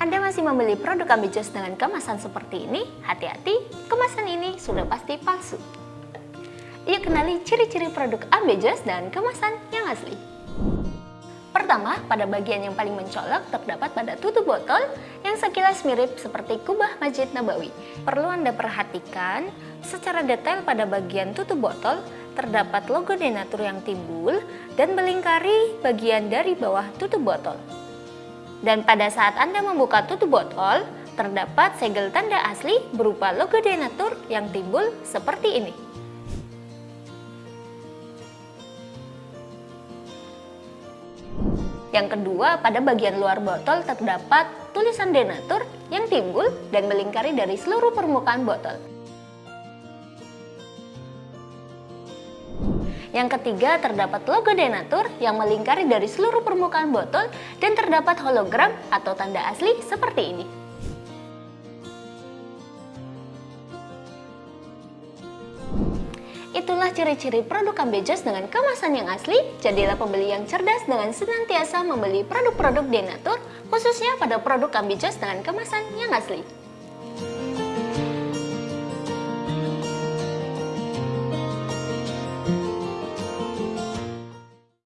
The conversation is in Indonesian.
Anda masih membeli produk Ambijos dengan kemasan seperti ini? Hati-hati, kemasan ini sudah pasti palsu. Yuk kenali ciri-ciri produk Ambijos dan kemasan yang asli. Pertama, pada bagian yang paling mencolok terdapat pada tutup botol yang sekilas mirip seperti kubah Masjid Nabawi. Perlu Anda perhatikan secara detail pada bagian tutup botol terdapat logo denatur yang timbul dan melingkari bagian dari bawah tutup botol. Dan pada saat Anda membuka tutup botol, terdapat segel tanda asli berupa logo denatur yang timbul seperti ini. Yang kedua, pada bagian luar botol terdapat tulisan denatur yang timbul dan melingkari dari seluruh permukaan botol. Yang ketiga, terdapat logo denatur yang melingkari dari seluruh permukaan botol dan terdapat hologram atau tanda asli seperti ini. Itulah ciri-ciri produk Ambejos dengan kemasan yang asli. Jadilah pembeli yang cerdas dengan senantiasa membeli produk-produk Denatur, khususnya pada produk Ambejos dengan kemasan yang asli.